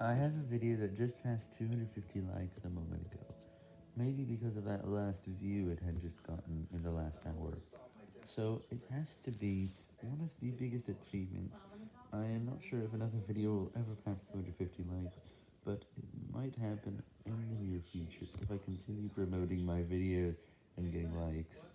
I have a video that just passed 250 likes a moment ago. Maybe because of that last view it had just gotten in the last hour. So it has to be one of the biggest achievements. I am not sure if another video will ever pass 250 likes, but it might happen in the near future if I continue promoting my videos and getting likes.